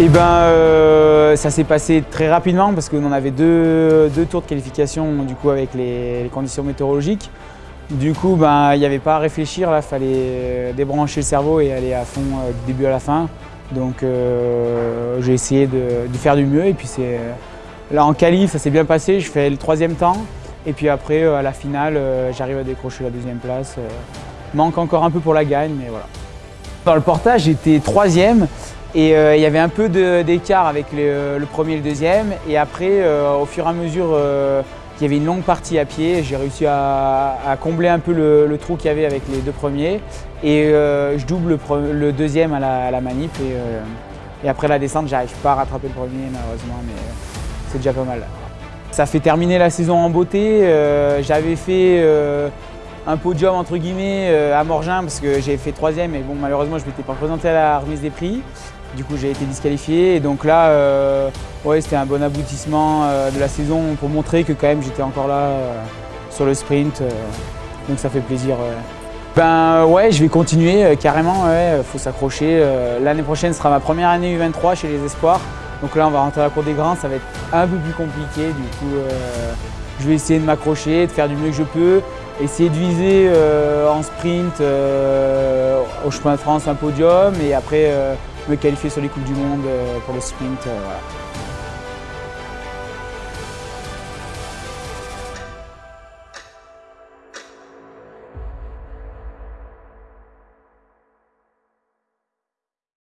Eh ben, euh, ça s'est passé très rapidement parce qu'on avait deux, tours de qualification du coup avec les, conditions météorologiques. Du coup, ben, il n'y avait pas à réfléchir, il fallait débrancher le cerveau et aller à fond euh, du début à la fin. Donc euh, j'ai essayé de, faire du mieux et puis là en qualif ça s'est bien passé, je fais le troisième temps et puis après à la finale j'arrive à décrocher la deuxième place. manque encore un peu pour la gagne mais voilà. Dans le portage j'étais troisième et euh, il y avait un peu d'écart avec le, premier et le deuxième. Et après, euh, au fur et à mesure euh, qu'il y avait une longue partie à pied, j'ai réussi à, combler un peu le, trou qu'il y avait avec les deux premiers. Et je double le, deuxième à la, manip. Et, et, après la descente, j'arrive pas à rattraper le premier malheureusement, mais c'est déjà pas mal. Ça fait terminer la saison en beauté. J'avais fait un podium entre guillemets à Morgin parce que j'ai fait troisième et bon malheureusement je ne m'étais pas présenté à la remise des prix. Du coup, j'ai été disqualifié et donc là, euh, ouais, c'était un bon aboutissement euh, de la saison pour montrer que quand même j'étais encore là euh, sur le sprint. Donc ça fait plaisir. Ben ouais, je vais continuer carrément. Il faut s'accrocher. L'année prochaine sera ma première année U23 chez les Espoirs. Donc là, on va rentrer à la cour des grands. Ça va être un peu plus compliqué. Du coup, je vais essayer de m'accrocher, de faire du mieux que je peux. Essayer de viser en sprint au chemin de France un podium et après me qualifier sur les Coupes du Monde euh, pour le sprint. Euh.